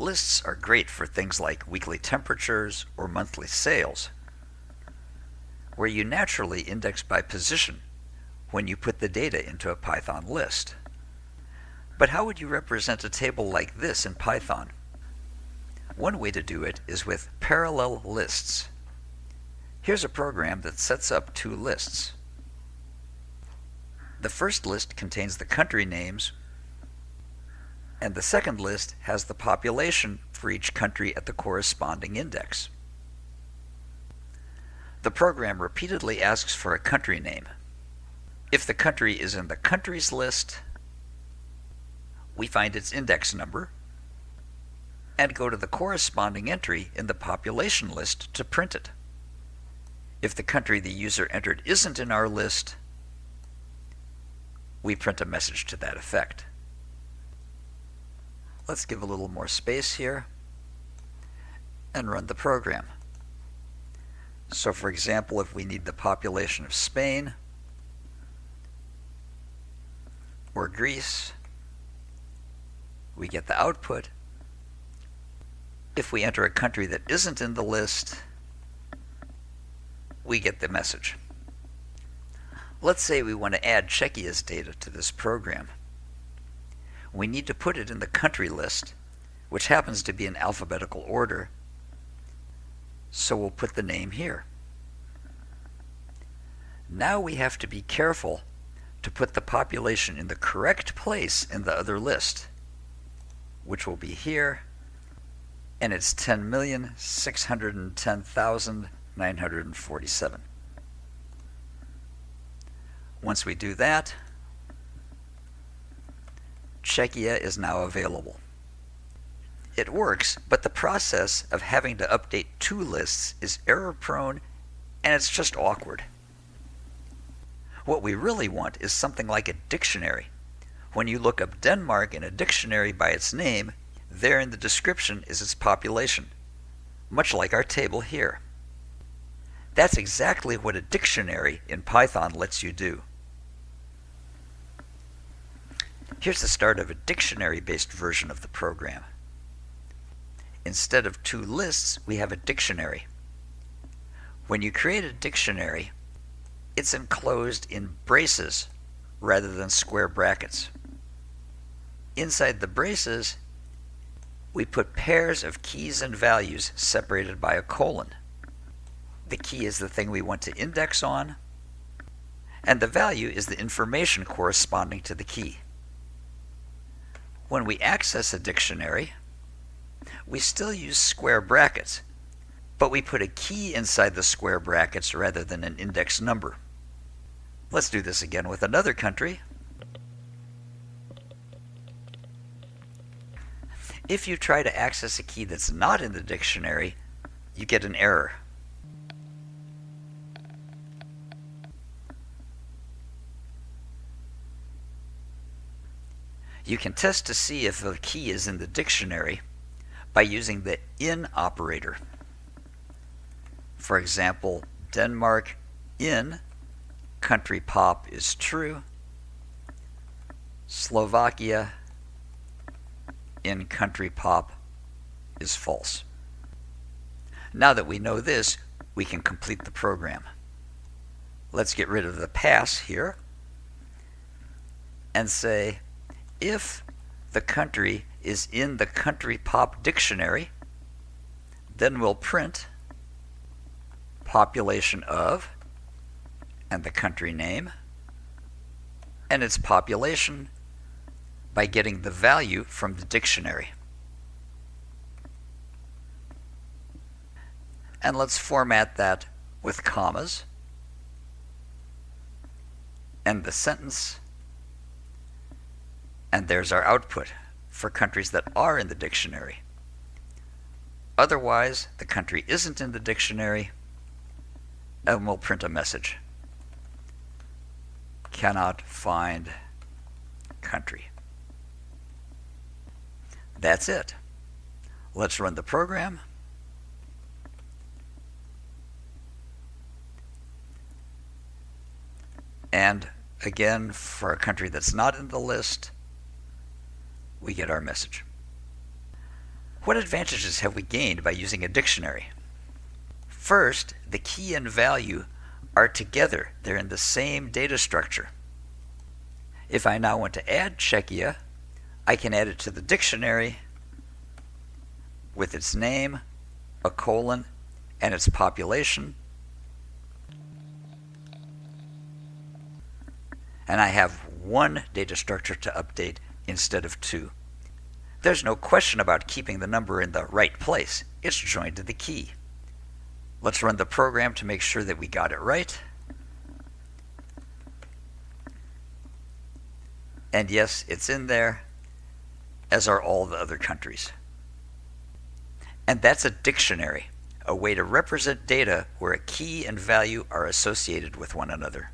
Lists are great for things like weekly temperatures or monthly sales, where you naturally index by position when you put the data into a Python list. But how would you represent a table like this in Python? One way to do it is with parallel lists. Here's a program that sets up two lists. The first list contains the country names and the second list has the population for each country at the corresponding index. The program repeatedly asks for a country name. If the country is in the countries list, we find its index number and go to the corresponding entry in the population list to print it. If the country the user entered isn't in our list, we print a message to that effect. Let's give a little more space here and run the program. So for example, if we need the population of Spain or Greece, we get the output. If we enter a country that isn't in the list, we get the message. Let's say we want to add Czechia's data to this program we need to put it in the country list, which happens to be in alphabetical order. So we'll put the name here. Now we have to be careful to put the population in the correct place in the other list, which will be here, and it's 10,610,947. Once we do that, Czechia is now available. It works, but the process of having to update two lists is error prone and it's just awkward. What we really want is something like a dictionary. When you look up Denmark in a dictionary by its name, there in the description is its population, much like our table here. That's exactly what a dictionary in Python lets you do. Here's the start of a dictionary-based version of the program. Instead of two lists, we have a dictionary. When you create a dictionary, it's enclosed in braces rather than square brackets. Inside the braces, we put pairs of keys and values separated by a colon. The key is the thing we want to index on, and the value is the information corresponding to the key. When we access a dictionary, we still use square brackets, but we put a key inside the square brackets rather than an index number. Let's do this again with another country. If you try to access a key that's not in the dictionary, you get an error. You can test to see if a key is in the dictionary by using the in operator. For example, Denmark in country pop is true. Slovakia in country pop is false. Now that we know this, we can complete the program. Let's get rid of the pass here and say if the country is in the country pop dictionary, then we'll print population of and the country name and its population by getting the value from the dictionary. And let's format that with commas and the sentence and there's our output for countries that are in the dictionary. Otherwise, the country isn't in the dictionary, and we'll print a message. Cannot find country. That's it. Let's run the program. And again, for a country that's not in the list, we get our message. What advantages have we gained by using a dictionary? First, the key and value are together. They're in the same data structure. If I now want to add Czechia, I can add it to the dictionary with its name, a colon, and its population. And I have one data structure to update instead of two. There's no question about keeping the number in the right place. It's joined to the key. Let's run the program to make sure that we got it right. And yes, it's in there, as are all the other countries. And that's a dictionary, a way to represent data where a key and value are associated with one another.